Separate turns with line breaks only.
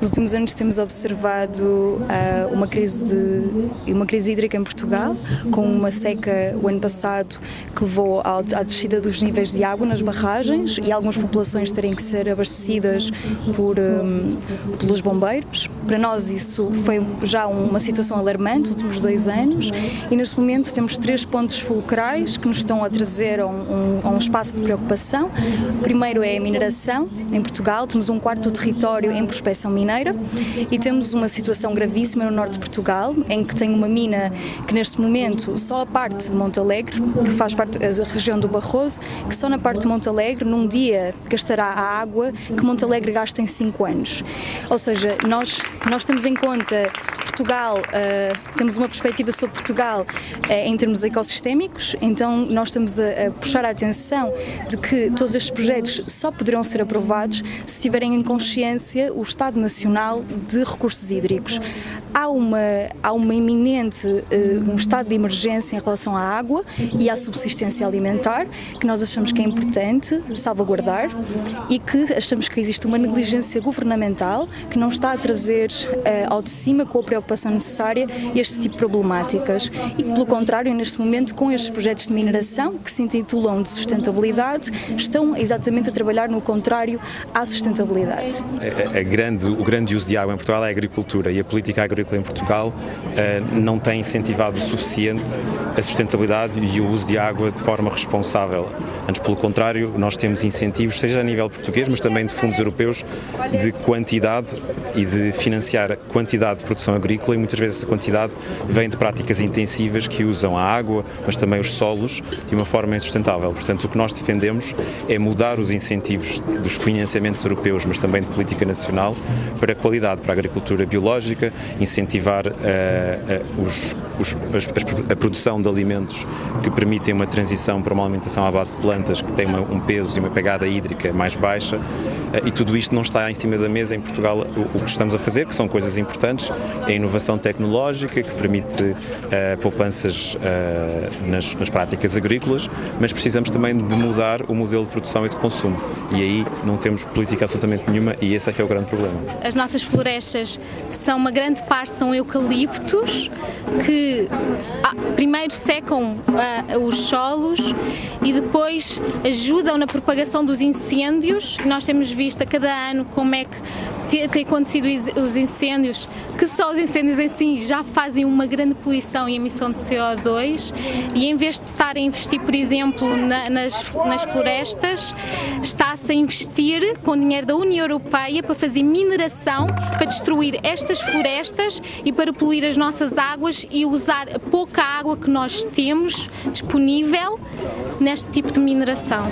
Nos últimos anos temos observado uh, uma, crise de, uma crise hídrica em Portugal, com uma seca o ano passado que levou à, descida dos níveis de água nas barragens e algumas populações terem que ser abastecidas por, um, pelos bombeiros. Para nós isso foi já uma situação alarmante nos últimos dois anos e neste momento temos três pontos fulcrais que nos estão a trazer a um, um espaço de preocupação. O primeiro é a mineração em Portugal, temos um quarto do território em prospecção mineira e temos uma situação gravíssima no norte de Portugal, em que tem uma mina que neste momento só a parte de Montalegre, que faz parte da região do Barroso, que só na parte de Montalegre num dia gastará a água que Montalegre gasta em 5 anos. Ou seja, nós, nós temos em conta Portugal, uh, temos uma perspectiva sobre Portugal uh, em termos ecossistémicos, então nós estamos a, a, puxar a atenção de que todos estes projetos só poderão ser aprovados se tiverem em consciência o Estado Nacional de Recursos Hídricos. Há uma, há uma iminente, uh, um estado de emergência em relação à água e à subsistência alimentar, que nós achamos que é importante salvaguardar e que achamos que existe uma negligência governamental que não está a trazer ao de cima com a preocupação necessária este tipo de problemáticas e que, pelo contrário, neste momento, com estes projetos de mineração, que se intitulam de sustentabilidade, estão exatamente a trabalhar no contrário à sustentabilidade.
A, a grande, o grande uso de água em Portugal é a agricultura e a política agrícola em Portugal uh, não tem incentivado o suficiente a sustentabilidade e o uso de água de forma responsável. Antes, pelo contrário, nós temos incentivos, seja a nível português, mas também de fundos europeus, de quantidade e de financiar quantidade de produção agrícola e muitas vezes essa quantidade vem de práticas intensivas que usam a água, mas também os solos, de uma forma insustentável. Portanto, o que nós defendemos é mudar os incentivos dos financiamentos europeus, mas também de política nacional, para a qualidade, para a agricultura biológica, incentivar uh, uh, os, os, a, a, produção de alimentos que permitem uma transição para uma alimentação à base de plantas que tem uma, um peso e uma pegada hídrica mais baixa, uh, e tudo isto não está em cima da mesa em Portugal. O, o que estamos a fazer, que são coisas importantes, é inovação tecnológica que permite poupanças nas, nas, práticas agrícolas, mas precisamos também de mudar o modelo de produção e de consumo. E aí não temos política absolutamente nenhuma e esse é que é o grande problema.
As nossas florestas são uma grande parte são eucaliptos que ah, primeiro secam uh, os solos e depois ajudam na propagação dos incêndios. Nós temos visto a cada ano como é que tem acontecido os incêndios, que só os incêndios em si já fazem uma grande poluição e emissão de CO2 e em vez de estar a investir, por exemplo, na, nas, nas florestas, está-se a investir com dinheiro da União Europeia para fazer mineração, para destruir estas florestas e para poluir as nossas águas e usar a pouca água que nós temos disponível neste tipo de mineração.